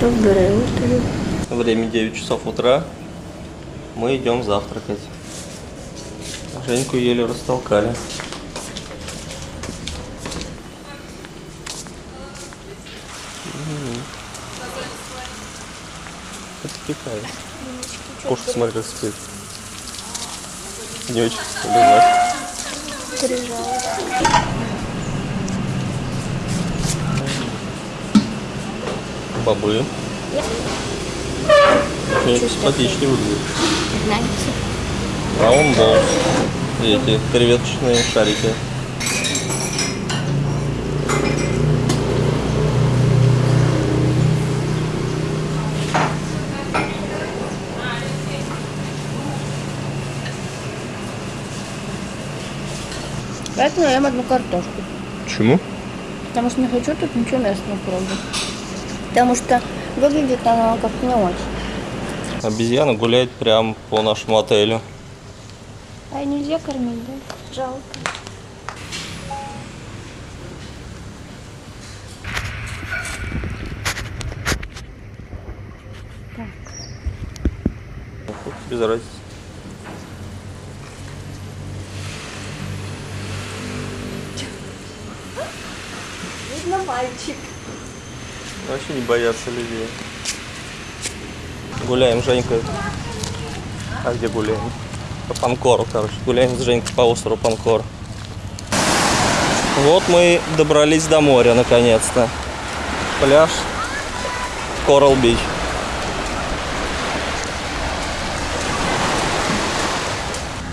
Доброе утро. Время 9 часов утра. Мы идем завтракать. Женьку еле растолкали. Пикает. Кошка, смотри, как спит. Не очень лежать. Бобы. Нет, симпатичнее выглядит. Болл. И эти креветочные шарики. Поэтому я ем одну картошку. Почему? Потому что не хочу тут ничего местного пробовать. Потому что выглядит она как-то не очень. Обезьяна гуляет прямо по нашему отелю. А нельзя кормить, да? Жалко. Без разницы. Видно мальчик. Вообще не боятся людей. Гуляем, Женька. А где гуляем? По Панкору, короче. Гуляем с Женькой по острову Панкор. Вот мы добрались до моря, наконец-то. Пляж Корал Бич.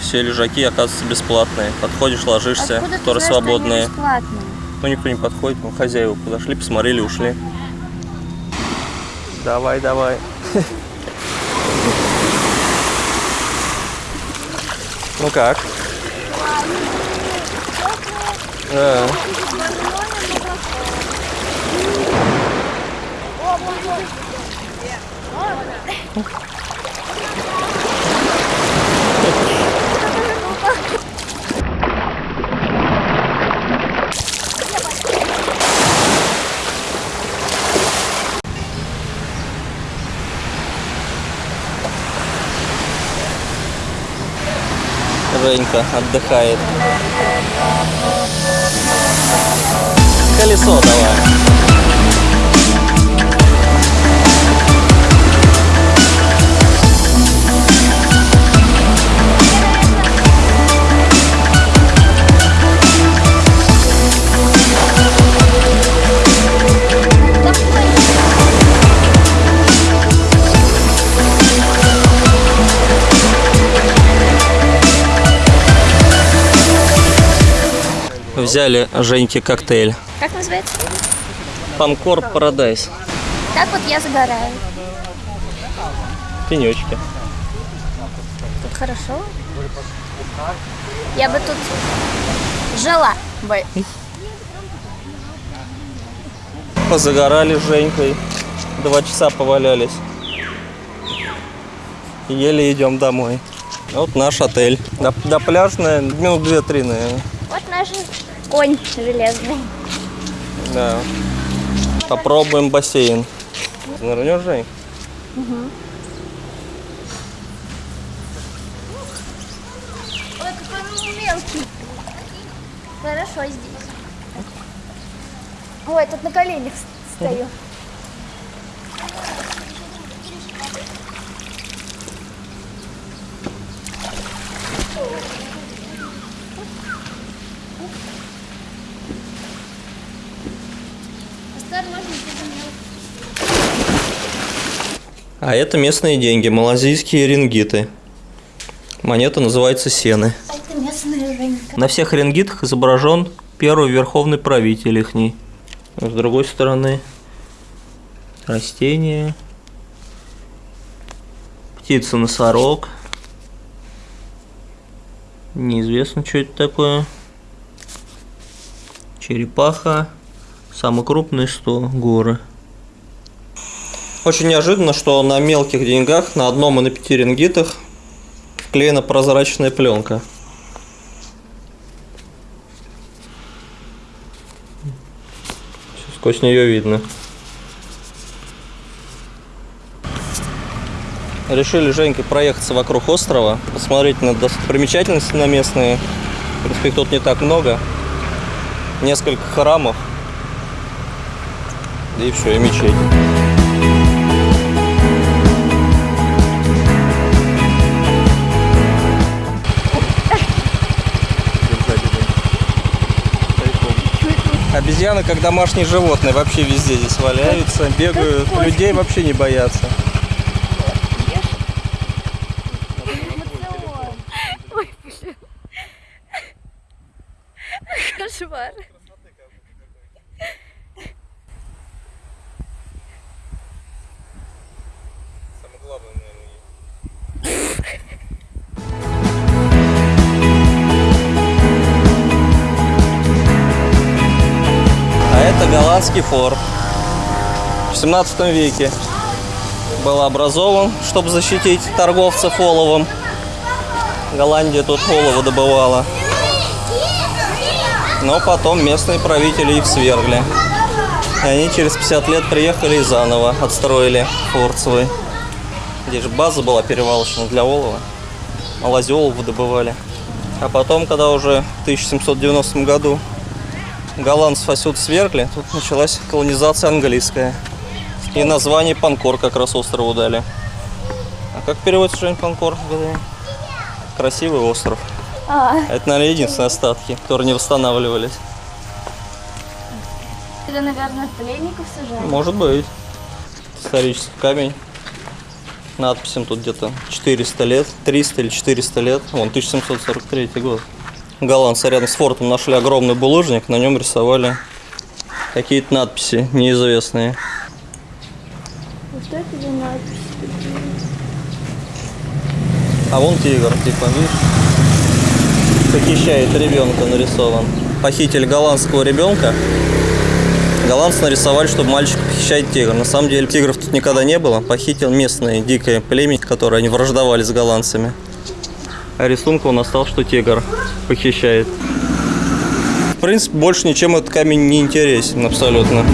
Все лежаки, оказывается, бесплатные. Подходишь, ложишься, Откуда которые знаешь, что они свободные. бесплатные? Ну, никто не подходит, ну, хозяева подошли, посмотрели, ушли. Давай, давай. Ну как? Да. Женька отдыхает. Колесо давай. Взяли Женьке коктейль. Как называется? Панкор Парадайз. Так вот я загораю. Пенечки. Тут хорошо. Я бы тут жила бы. Позагорали с Женькой. Два часа повалялись. Еле идем домой. Вот наш отель. До, до пляжная минут две-три, наверное. Вот наш конь железный. Да. Попробуем бассейн. Нырнешь, Жень? Ой, какой он мелкий. Хорошо здесь. Ой, тут на коленях стою. А это местные деньги, малазийские рингиты. Монета называется сены. Это местная Женька. На всех рингитах изображен первый верховный правитель ихний. С другой стороны растения, птица-носорог. Неизвестно, что это такое. Черепаха. Самый крупный 100 горы. Очень неожиданно, что на мелких деньгах, на одном и на пяти рингитах вклеена прозрачная пленка. Сквозь нее видно. Решили Женькой проехаться вокруг острова, посмотреть на достопримечательности на местные. В принципе, их тут не так много. Несколько храмов. И все, и мечеть. Обезьяны как домашние животные вообще везде здесь валяются, бегают, людей вообще не боятся. Голландский форт. В 17 веке был образован, чтобы защитить торговцев оловом. Голландия тут олово добывала. Но потом местные правители их свергли. И они через 50 лет приехали и заново отстроили форт свой. Здесь же база была перевалочная для олова. Малази олово добывали. А потом, когда уже в 1790 году голландцев отсюда свергли, тут началась колонизация английская. И название Панкор как раз острову дали. А как переводится, Жень, Панкор? Красивый остров. А, Это, наверное, единственные остатки, которые не восстанавливались. это, наверное, пленников сажали. Может быть. Исторический камень. Надписям тут где-то 400 лет, 300 или 400 лет. Вон, 1743 год. Голландцы рядом с фортом нашли огромный булыжник, на нем рисовали какие-то надписи неизвестные. Вот это за надпись? А вон тигр, типа, видишь? Похищает ребенка нарисован. Похитили голландского ребенка. Голландцы нарисовали, чтобы мальчик похищает тигр. На самом деле тигров тут никогда не было. Похитил местное дикое племя, которое они враждовали с голландцами. А рисунка он остался, что тигр похищает. В принципе, больше ничем этот камень не интересен абсолютно.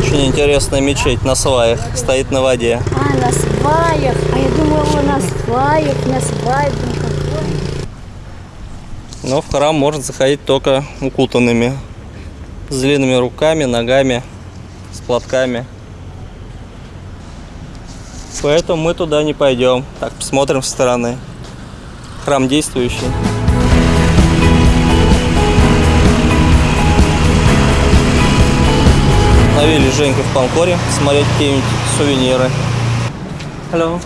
Очень интересная мечеть на сваях, стоит на воде. А, на сваях. А я думала, на сваях, на свадьбе. Но в храм можно заходить только укутанными. С длинными руками, ногами, с платками. Поэтому мы туда не пойдем. Так, посмотрим со стороны. Храм действующий. Навели Женьку в Панкоре смотреть какие-нибудь сувениры. Hello.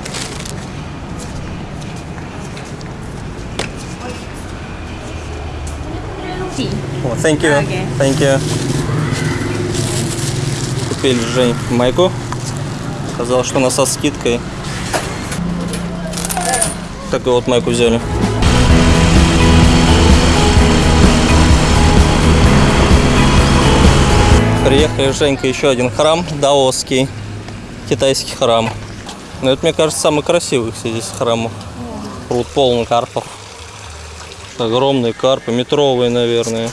О, thank you. Thank you. Купили Жень майку. Сказал, что она со скидкой. Такую вот майку взяли. Приехали с Женькой еще один храм, даосский, китайский храм. Но это, мне кажется, самый красивый здесь храмов. Пруд полный карпов. Огромные карпы, метровые, наверное.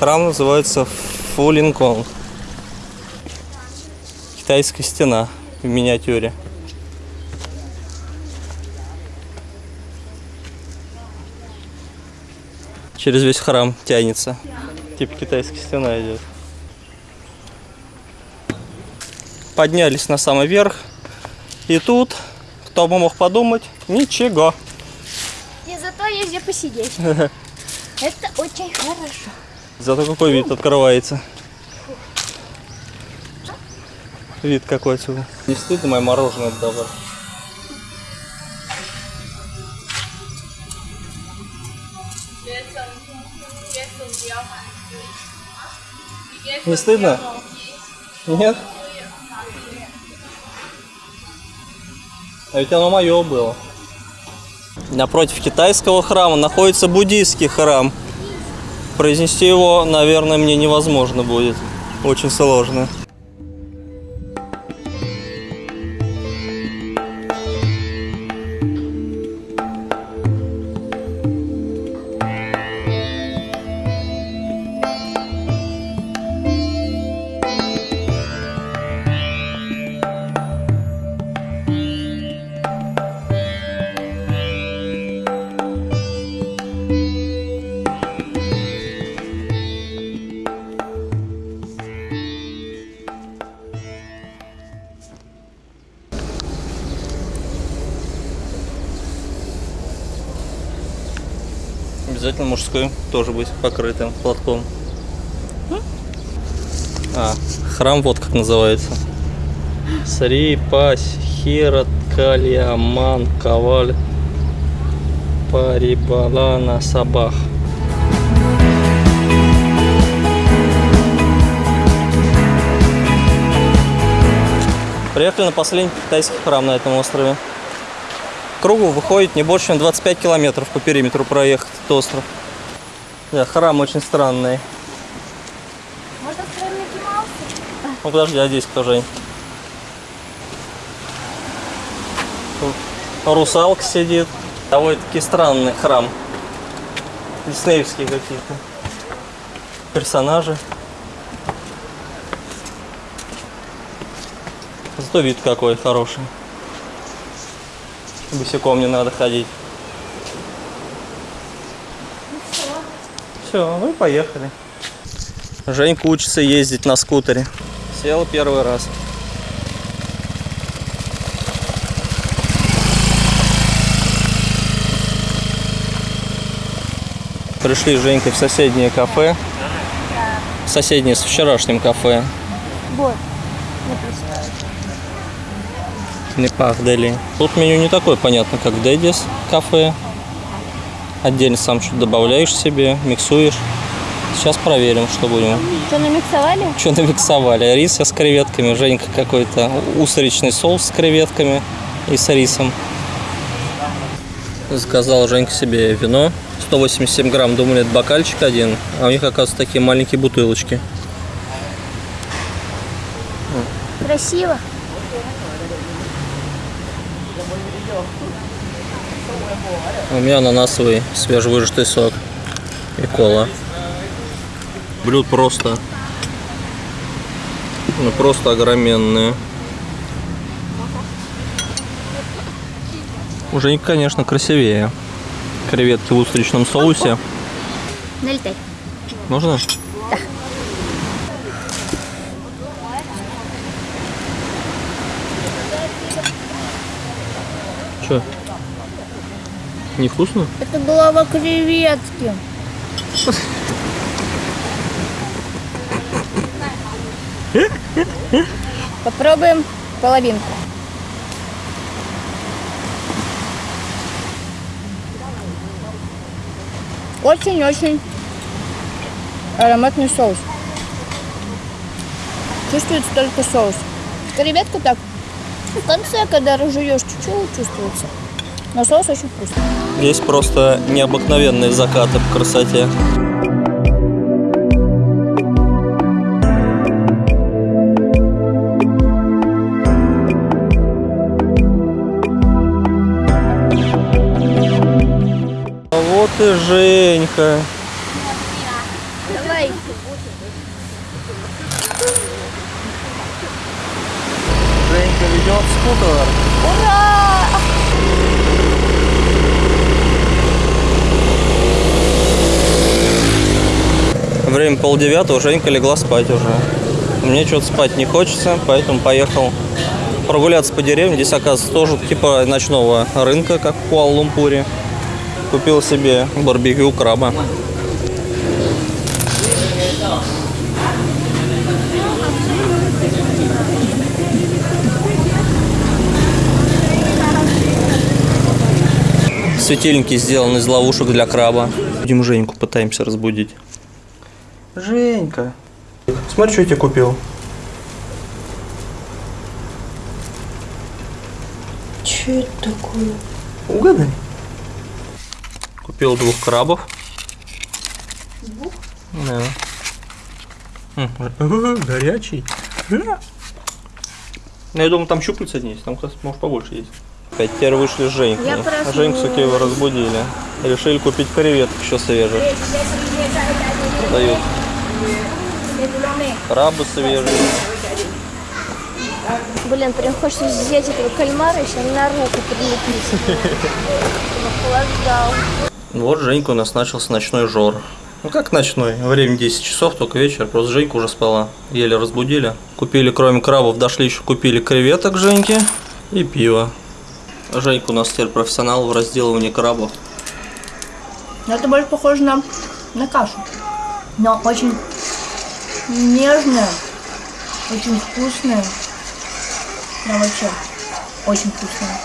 Храм называется Фулинкон. Китайская стена в миниатюре. Через весь храм тянется. Типа китайская стена идет. Поднялись на самый верх. И тут, кто бы мог подумать, ничего. И зато есть где посидеть. Это очень хорошо. Зато какой вид открывается. Вид какой отсюда. Не стыдно мое мороженое отдавать. Не стыдно? Нет? А ведь оно мое было. Напротив китайского храма находится буддийский храм. Произнести его, наверное, мне невозможно будет. Очень сложно. Обязательно мужской тоже быть покрытым платком. А, храм вот как называется. Сри, Пась, Хират, Кальяман, Коваль, Парибалана, Сабах. Приехали на последний китайский храм на этом острове. Кругу выходит не больше, чем 25 километров по периметру проехать этот остров. Да, храм очень странный. Можно сказать Микки? Ну подожди, а здесь кто же? Тут Русалка сидит. Довольно-таки странный храм. Диснеевские какие-то персонажи. Зато вид какой хороший. Босиком не надо ходить. Все, ну и поехали. Женька учится ездить на скутере. Сел первый раз. Пришли с Женькой в соседнее кафе. Соседнее с вчерашним кафе. Вот. Написано. Непах Дели. Тут меню не такое понятно, как в Дэдис кафе. Отдельно сам что-то добавляешь себе, миксуешь. Сейчас проверим, что будем. Что, намиксовали? Что намиксовали? Рис с креветками, Женька какой-то устричный соус с креветками и с рисом. Заказал Женька себе вино. 187 грамм, думали, это бокальчик один, а у них, оказывается, такие маленькие бутылочки. Красиво. У меня ананасовый свежевыжатый сок и кола. Блюд просто, ну просто огроменные. У Женьки, конечно, красивее. Креветки в устричном соусе. Налетай. Можно? Че? Невкусно? Это голова креветки. Попробуем половинку. Очень-очень ароматный соус. Чувствуется только соус. Креветка так в конце, когда разжуешь, чуть-чуть чувствуется. Но соус очень вкусный. Здесь просто необыкновенные закаты по красоте. А Вот и Женька. Давай. Женька ведет скутер. Ура! Время полдевятого, Женька легла спать уже. Мне что-то спать не хочется, поэтому поехал прогуляться по деревне. Здесь, оказывается, тоже типа ночного рынка, как в Куала-Лумпуре. Купил себе барбекю краба. Светильники сделаны из ловушек для краба. Будем Женьку пытаемся разбудить. Женька. Смотри, что я тебе купил. Что это такое? Угадай. Купил двух крабов. Двух? Да. Горячий. Ну, я думаю, там щупальца не есть, там, может, побольше есть. Опять теперь вышли с Женькой. А. Женьку все его разбудили. Решили купить креветок еще свежих. Дают. Крабы свежие. Блин, прям хочется взять этого кальмара еще на руку прилепить. Охлаждал. Вот Женька у нас начался ночной жор. Ну как ночной? Время 10 часов, только вечер. Просто Женька уже спала. Еле разбудили. Купили, кроме крабов, дошли еще купили креветок Женьке и пиво. Женька у нас теперь профессионал в разделывании крабов. Это больше похоже на, на кашу. Но очень нежная, очень вкусная. Да, вообще, очень вкусная.